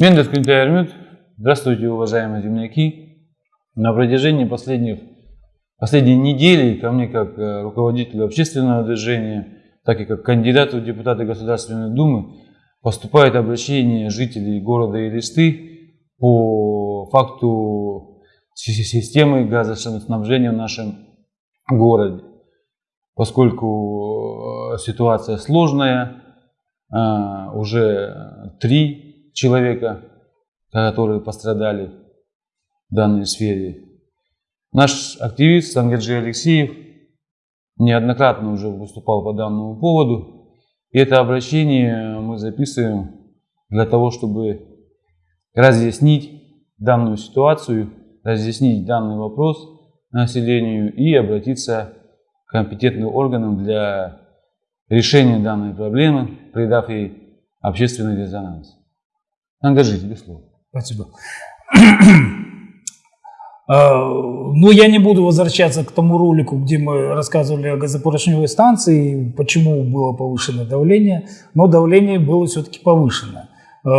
Мендес Кюнтайрмют. Здравствуйте, уважаемые земляки. На протяжении последних, последней недели ко мне, как э, руководителю общественного движения, так и как кандидату в депутаты Государственной Думы, поступает обращение жителей города Элисты по факту системы газоснабжения в нашем городе. Поскольку э, ситуация сложная, э, уже три человека, которые пострадали в данной сфере. Наш активист Сангеджи Алексеев неоднократно уже выступал по данному поводу. И это обращение мы записываем для того, чтобы разъяснить данную ситуацию, разъяснить данный вопрос населению и обратиться к компетентным органам для решения данной проблемы, придав ей общественный резонанс. Ангажи, тебе слово. Спасибо. А, ну, я не буду возвращаться к тому ролику, где мы рассказывали о газопоршневой станции, почему было повышено давление, но давление было все-таки повышено. А,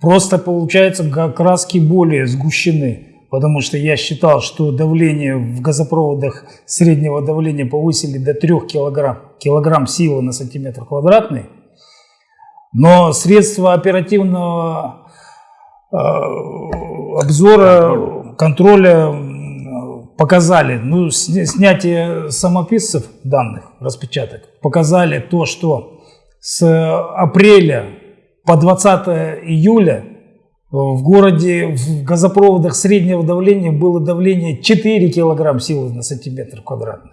просто, получается, краски более сгущены, потому что я считал, что давление в газопроводах среднего давления повысили до 3 килограмм, килограмм силы на сантиметр квадратный, но средства оперативного э, обзора, контроля показали, ну, снятие самописцев данных, распечаток, показали то, что с апреля по 20 июля в городе в газопроводах среднего давления было давление 4 килограмм силы на сантиметр квадратный.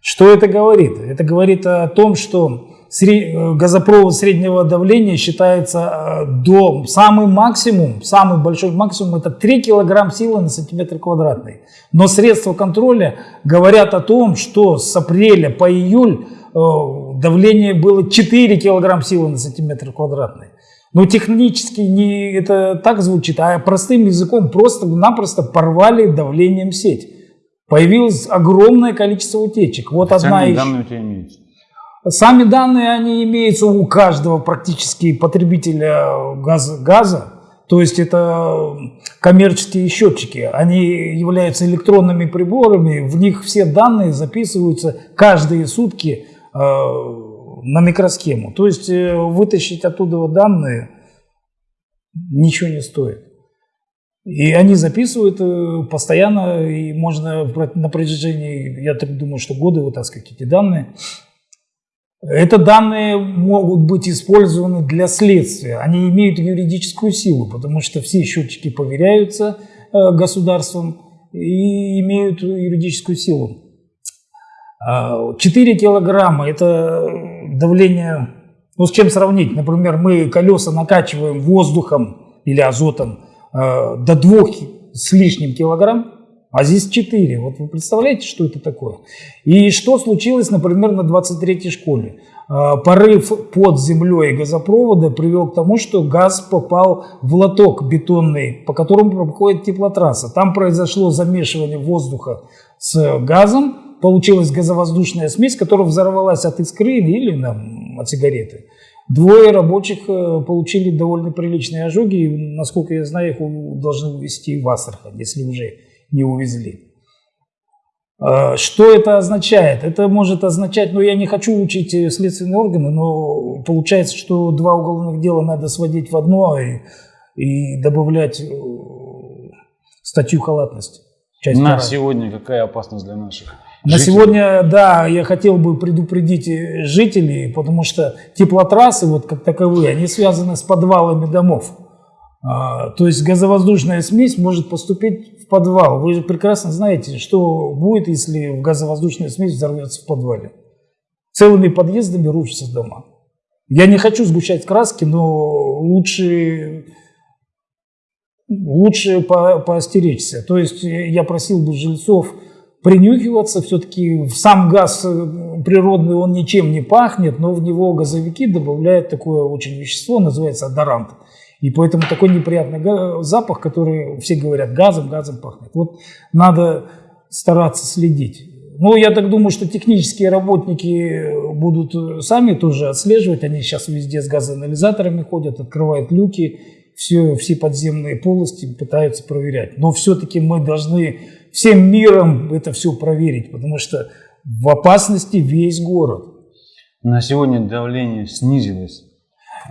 Что это говорит? Это говорит о том, что Э, газопровод среднего давления считается э, до самый максимум, самый большой максимум это 3 килограмм силы на сантиметр квадратный. Но средства контроля говорят о том, что с апреля по июль э, давление было 4 килограмм силы на сантиметр квадратный. Но технически не это так звучит, а простым языком просто-напросто порвали давлением сеть. Появилось огромное количество утечек. Вот одна из... данные у тебя имеются. Сами данные, они имеются у каждого практически потребителя газа, газа. То есть это коммерческие счетчики. Они являются электронными приборами. В них все данные записываются каждые сутки э, на микросхему. То есть э, вытащить оттуда данные ничего не стоит. И они записывают э, постоянно, и можно на протяжении, я так думаю, что годы вытаскивать эти данные. Это данные могут быть использованы для следствия. Они имеют юридическую силу, потому что все счетчики поверяются э, государством и имеют юридическую силу. 4 а, килограмма – это давление, ну с чем сравнить? Например, мы колеса накачиваем воздухом или азотом э, до 2 с лишним килограмм, а здесь 4. Вот вы представляете, что это такое? И что случилось, например, на 23-й школе? А, порыв под землей газопровода привел к тому, что газ попал в лоток бетонный, по которому проходит теплотрасса. Там произошло замешивание воздуха с газом, получилась газовоздушная смесь, которая взорвалась от искры или там, от сигареты. Двое рабочих э, получили довольно приличные ожоги, и, насколько я знаю, их должны увезти в Астрахань, если уже не увезли. А, что это означает? Это может означать, ну я не хочу учить следственные органы, но получается, что два уголовных дела надо сводить в одно и, и добавлять э, статью халатности. Часть На вторая. сегодня какая опасность для наших? На жителей? сегодня, да, я хотел бы предупредить жителей, потому что теплотрассы, вот как таковые, они связаны с подвалами домов. А, то есть газовоздушная смесь может поступить в подвал. Вы прекрасно знаете, что будет, если газовоздушная смесь взорвется в подвале. Целыми подъездами рушатся дома. Я не хочу сгущать краски, но лучше, лучше по, поостеречься. То есть я просил бы жильцов принюхиваться. Все-таки сам газ э, природный, он ничем не пахнет, но в него газовики добавляют такое очень вещество, называется адорант. И поэтому такой неприятный запах, который все говорят, газом, газом пахнет. Вот надо стараться следить. Ну, я так думаю, что технические работники будут сами тоже отслеживать. Они сейчас везде с газоанализаторами ходят, открывают люки, все, все подземные полости пытаются проверять. Но все-таки мы должны всем миром это все проверить, потому что в опасности весь город. На сегодня давление снизилось.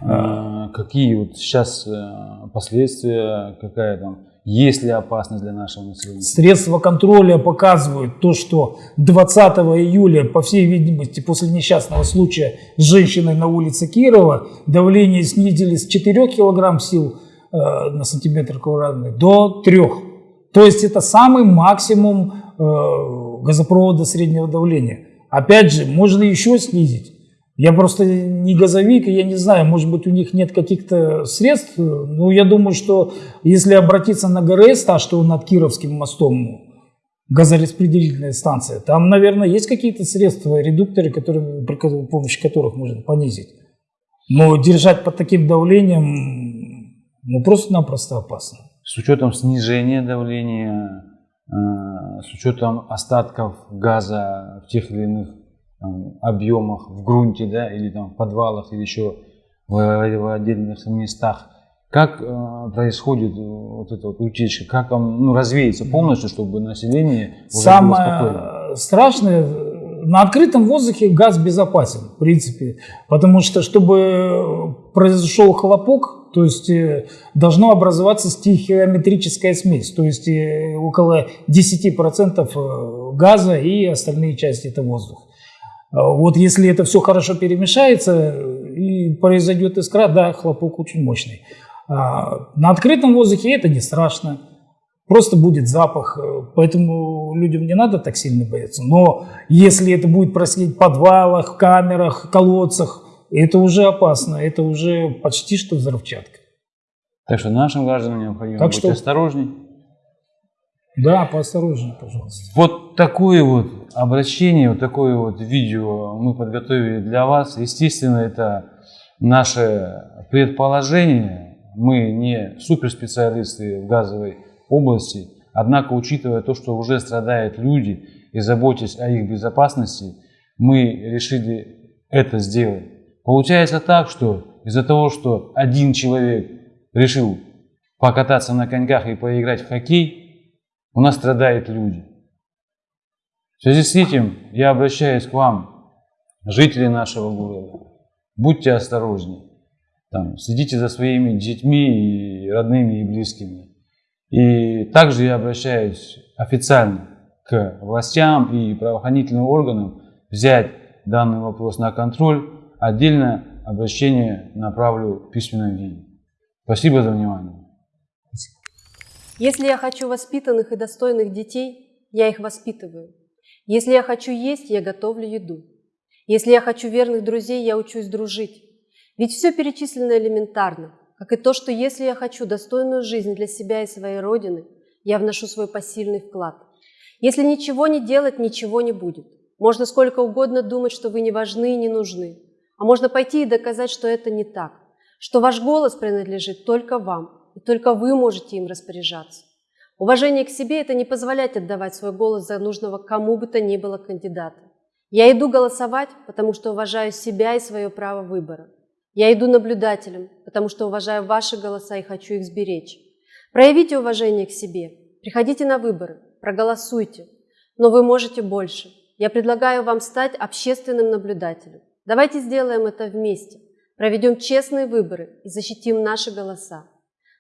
А, какие вот сейчас э, последствия, какая там, есть ли опасность для нашего населения? Средства контроля показывают то, что 20 июля, по всей видимости, после несчастного случая с женщиной на улице Кирова, давление снизились с 4 кг сил э, на сантиметр квадратный до 3. То есть это самый максимум э, газопровода среднего давления. Опять же, можно еще снизить. Я просто не газовик, и я не знаю, может быть, у них нет каких-то средств. Но я думаю, что если обратиться на ГРС, та, что над Кировским мостом, газораспределительная станция, там, наверное, есть какие-то средства, редукторы, которые, при помощи которых можно понизить. Но держать под таким давлением, ну, просто-напросто опасно. С учетом снижения давления, э, с учетом остатков газа в тех или иных там, объемах в грунте, да, или там в подвалах, или еще в, в отдельных местах. Как э, происходит э, вот эта вот утечка? Как он ну, развеется полностью, чтобы население уже Самое было спокойно? страшное, на открытом воздухе газ безопасен, в принципе, потому что, чтобы произошел хлопок, то есть э, должно образоваться стихиометрическая смесь, то есть э, около 10% газа и остальные части это воздух. А вот если это все хорошо перемешается и произойдет искра, да, хлопок очень мощный. А на открытом воздухе это не страшно, просто будет запах, поэтому людям не надо так сильно бояться. Но если это будет происходить в подвалах, камерах, колодцах, это уже опасно, это уже почти что взрывчатка. Так что нашим гражданам необходимо так быть что... осторожней. Да, поосторожнее, пожалуйста. Вот такое вот обращение, вот такое вот видео мы подготовили для вас. Естественно, это наше предположение. Мы не суперспециалисты в газовой области. Однако, учитывая то, что уже страдают люди и заботясь о их безопасности, мы решили это сделать. Получается так, что из-за того, что один человек решил покататься на коньках и поиграть в хоккей, у нас страдают люди. В связи с этим я обращаюсь к вам, жители нашего города. Будьте осторожнее. Там, следите за своими детьми, и родными и близкими. И также я обращаюсь официально к властям и правоохранительным органам взять данный вопрос на контроль. Отдельно обращение направлю в письменном виде. Спасибо за внимание. Если я хочу воспитанных и достойных детей, я их воспитываю. Если я хочу есть, я готовлю еду. Если я хочу верных друзей, я учусь дружить. Ведь все перечислено элементарно, как и то, что если я хочу достойную жизнь для себя и своей Родины, я вношу свой посильный вклад. Если ничего не делать, ничего не будет. Можно сколько угодно думать, что вы не важны и не нужны. А можно пойти и доказать, что это не так, что ваш голос принадлежит только вам, и только вы можете им распоряжаться. Уважение к себе – это не позволять отдавать свой голос за нужного кому бы то ни было кандидата. Я иду голосовать, потому что уважаю себя и свое право выбора. Я иду наблюдателем, потому что уважаю ваши голоса и хочу их сберечь. Проявите уважение к себе, приходите на выборы, проголосуйте. Но вы можете больше. Я предлагаю вам стать общественным наблюдателем. Давайте сделаем это вместе. Проведем честные выборы и защитим наши голоса.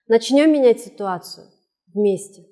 Начнем менять ситуацию вместе.